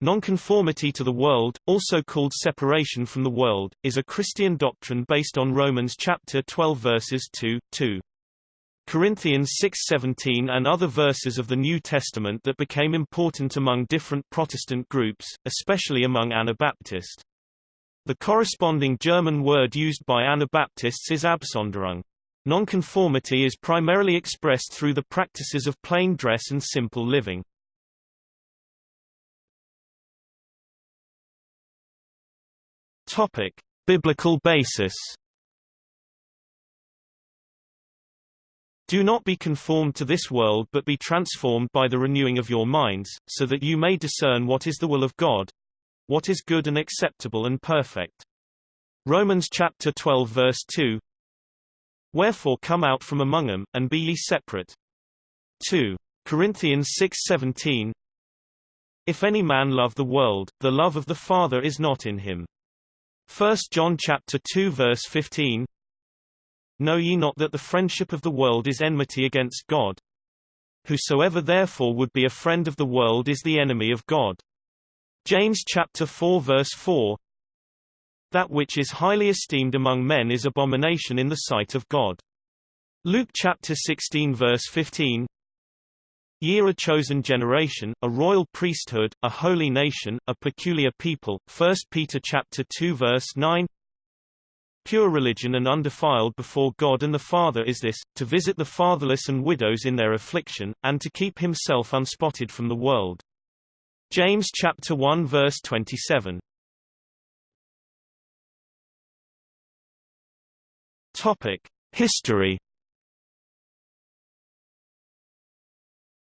Nonconformity to the world, also called separation from the world, is a Christian doctrine based on Romans chapter 12 verses 2, 2. Corinthians 6:17 and other verses of the New Testament that became important among different Protestant groups, especially among Anabaptists. The corresponding German word used by Anabaptists is Absonderung. Nonconformity is primarily expressed through the practices of plain dress and simple living. Topic: Biblical basis. Do not be conformed to this world but be transformed by the renewing of your minds, so that you may discern what is the will of God, what is good and acceptable and perfect. Romans chapter 12 verse 2 Wherefore come out from among them, and be ye separate. 2. Corinthians 6:17 If any man love the world, the love of the Father is not in him. 1 John chapter 2 verse 15 Know ye not that the friendship of the world is enmity against God? Whosoever therefore would be a friend of the world is the enemy of God. James chapter 4 verse 4 That which is highly esteemed among men is abomination in the sight of God. Luke chapter 16 verse 15 Ye are a chosen generation, a royal priesthood, a holy nation, a peculiar people. 1 Peter chapter 2 verse 9. Pure religion and undefiled before God and the Father is this, to visit the fatherless and widows in their affliction, and to keep himself unspotted from the world. James chapter 1 verse 27. Topic: History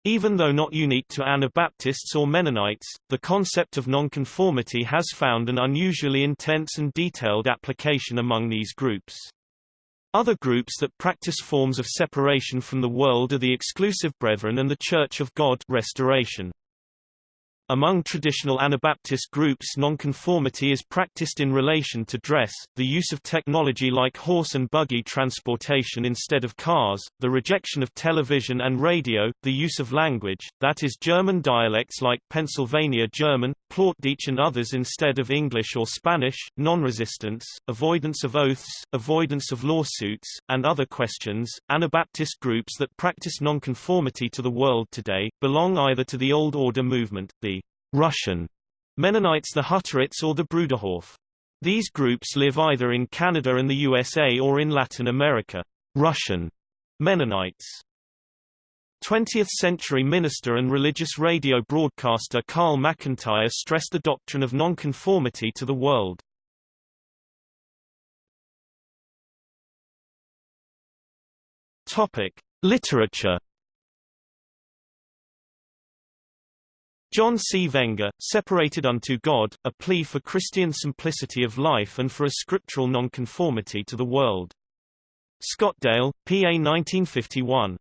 Even though not unique to Anabaptists or Mennonites, the concept of nonconformity has found an unusually intense and detailed application among these groups. Other groups that practice forms of separation from the world are the Exclusive Brethren and the Church of God Restoration. Among traditional Anabaptist groups nonconformity is practiced in relation to dress, the use of technology like horse and buggy transportation instead of cars, the rejection of television and radio, the use of language, that is German dialects like Pennsylvania German, Plattdeutsch and others instead of English or Spanish, non-resistance, avoidance of oaths, avoidance of lawsuits, and other questions. Anabaptist groups that practice nonconformity to the world today, belong either to the Old Order movement, the Russian Mennonites the Hutterites or the Bruderhof. These groups live either in Canada and the USA or in Latin America. Russian Mennonites 20th-century minister and religious radio broadcaster Carl McIntire stressed the doctrine of nonconformity to the world. Topic: Literature John C. Wenger, Separated unto God, a plea for Christian simplicity of life and for a scriptural nonconformity to the world. Scottdale, PA 1951.